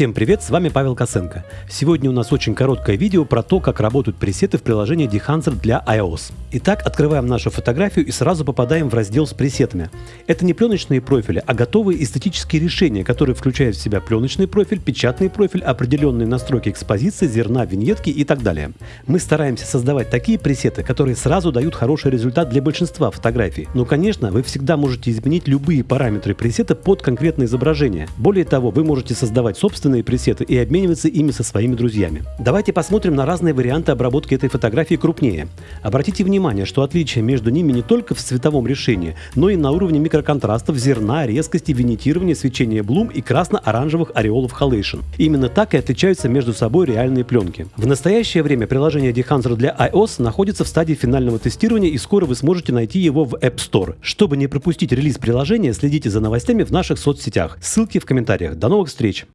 Всем привет, с вами Павел Косенко. Сегодня у нас очень короткое видео про то, как работают пресеты в приложении Dehancer для iOS. Итак, открываем нашу фотографию и сразу попадаем в раздел с пресетами. Это не пленочные профили, а готовые эстетические решения, которые включают в себя пленочный профиль, печатный профиль, определенные настройки экспозиции, зерна, виньетки и так далее. Мы стараемся создавать такие пресеты, которые сразу дают хороший результат для большинства фотографий. Но, конечно, вы всегда можете изменить любые параметры пресета под конкретное изображение. Более того, вы можете создавать собственные собственные пресеты и обмениваться ими со своими друзьями. Давайте посмотрим на разные варианты обработки этой фотографии крупнее. Обратите внимание, что отличие между ними не только в цветовом решении, но и на уровне микроконтрастов, зерна, резкости, винитирования, свечения блум и красно-оранжевых ореолов халейшн. Именно так и отличаются между собой реальные пленки. В настоящее время приложение Dehancer для iOS находится в стадии финального тестирования и скоро вы сможете найти его в App Store. Чтобы не пропустить релиз приложения, следите за новостями в наших соцсетях. Ссылки в комментариях. До новых встреч!